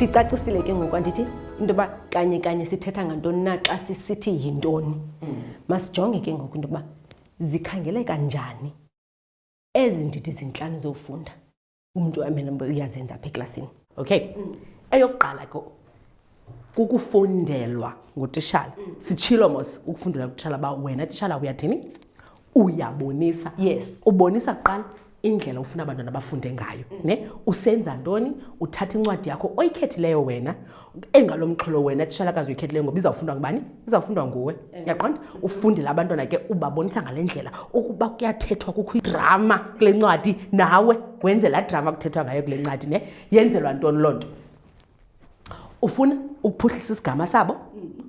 sicacisile ke ngoku andithi into yoba kanye kanye sithetha ngantoni na xa sisithi yintoni mm. masijonge ke ngoku into yoba zikhangeleka njani ezi ndidi zintlanu zofunda umntu uyazenza apha eklasini okay eyokuqala ke kukufundelwa ngutishala sitshilo mos ukufundelwa kutishala uba wena tishala uyathini uyabonisa yes ubonisa kuqala indlela ufuna abantwana bafunde ngayo ne usenza ntoni uthatha incwadi yakho oyikhethileyo wena engalo mxholo wena tishalakazi uyikhethileyo ngoba izawufundwa ngubani izawufundwa nguwe eh. uyaqonda ufundela abantwana ke ubabonisa ngale ndlela ukuba kuyathethwa kukho idrama kule ncwadi nawe wenze laa drama kuthethwa ngayo kule ncwadi ne yenzelwa ntoni loo nto ufuna ukuphuhlisa isigama sabo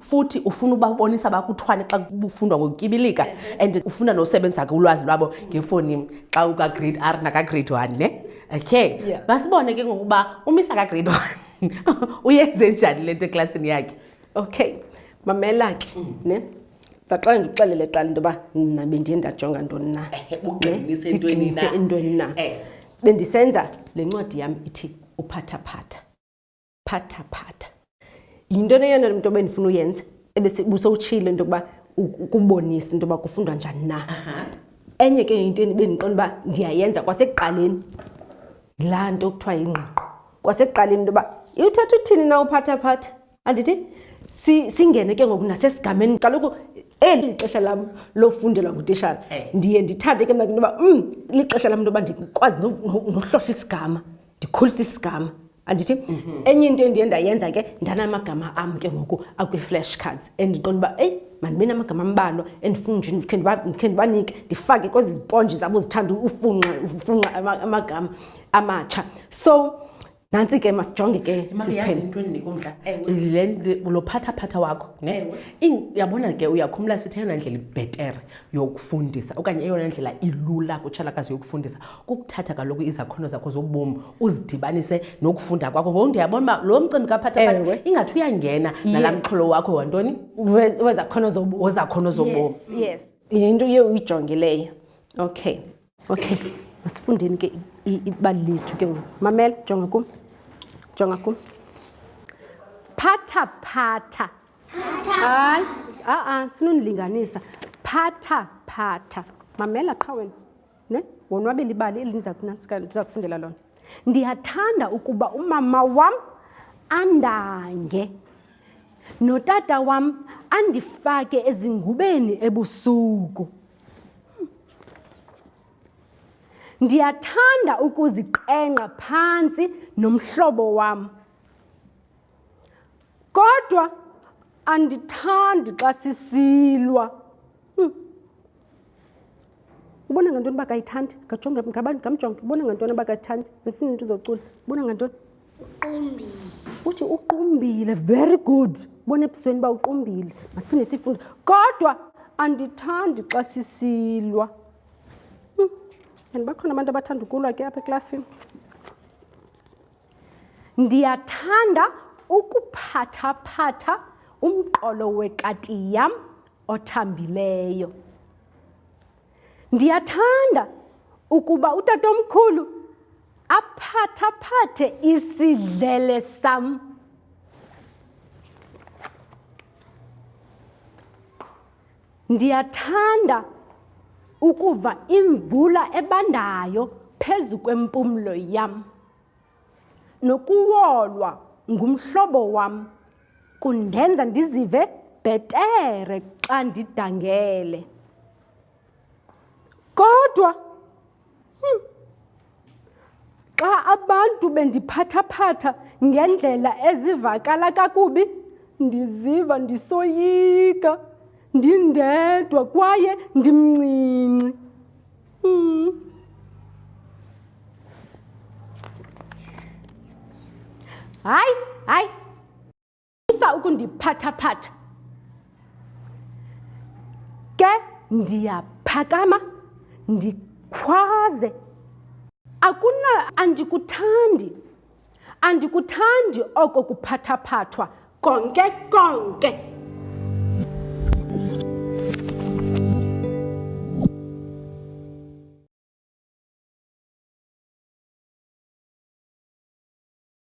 futhi ufuna ubabonisa bakuthwane xa kufundwa ngokutyibilika and ufuna nosebenzisa ke ulwazi lwabo ngefoni xa ukagrade r nakagrade one ne okay basibone ke ngokuba umisa kagrade one uyenze njani le nto eklasini yakhe okay mamela ke mm. ne saqala nje uxelele qala into yoba mna bendiye ndajonga ntoni na ndiqinise entweni na eh. bendisenza le ncwadi yam ithi uphathaphatha phathaphatha yinto neyona mntu obendifuna uyenza ebusowutshile into yokuba ukubonisa into yoba kufundwa njani na enye ke yinto bendiqona uba ndiyayenza kwasekuqaleni laa nto kuthiwa yingqiqo kwasekuqaleni into yoba iwuthetha uthini na uphathaphatha andithi singene ke ngoku nasesigameni kaloku eli lixesha lam lofundelwa ngutishala eh. ndiye ndithande ke mna into yoba um lixesha lam into yoba ndikwazi nohlohla isigama ndikhulisa isigama andithi mhm. enye into endiye ndayenza ke ndanamagama am ke ngoku akwi-flash cards endiqonda uba eyi mandibe namagama ambalwa endifuna nje ndikhe ndibanike ndifake kwezi ziponji zabo zithanda ufunqa amagama amatsha so nantsi ke masijonge ke lo phathaphatha wakho ne yabona ke uyakhumla sithi eyona ndlela ibhetere yokufundisa okanye eyona ndlela ilula kutshalakazi yokufundisa kukuthatha kaloku izakhono zakho zobomi uzidibanise nokufunda kwakho ngoku ndiyabona uba lo mcimbi kaphathaphatha ingathi uyangena nalaa mxholo wakho wantoni wezakhono zobomi yinto uye uyijongileyo okay okay masifundeni ke ibali lethu ke ngoku mamela jonga kum jonga kum phatha phatha hayi a-a sinonilinganisa phatha phatha mamela qha wena ne wonwabela ibali eli ndiza kufundela lona ndiyathanda ukuba umama wam andange notata wam andifake ezingubeni ebusuku Ndiyathanda ukuziqengqa phantsi nomhlobo wam. Kodwa andithandi xa sisilwa. Hmm. Ubona ngantoni uba kayithandi? Ngajonge ngabantu ngamjonge. Ubona ngantoni uba kayithandi? Andifuni into uzocula. Ubona ngantoni? uqumbile uthi uqumbile very good bona ebusweni uba uqumbile masiphinde sifunde kodwa andithandi xa sisilwa hmm. and bakhona abantu abathanda ukulwa ke apha eklasini ndiyathanda ukuphathaphatha umqolo wekati yam othambileyo Ndiyathanda ukuba utatomkhulu aphathaphathe isidlele sam. Ndiyathanda ukuva imvula ebandayo phezu kwempumlo yam. Nokuwolwa ngumhlobo wam kundenza ndizive bhetere xa ndidangele. Kodwa hmm, xa abantu bendiphathaphatha ngendlela ezivakala kakubi, ndiziva ndisoyika, ndindedwa kwaye ndimncinci. Hayi, hayi. Musa ukundiphathaphatha. Ke ndiyaphakama ndikhwaze. Akuna andikuthandi. Andikuthandi oko kuphathaphathwa konke konke.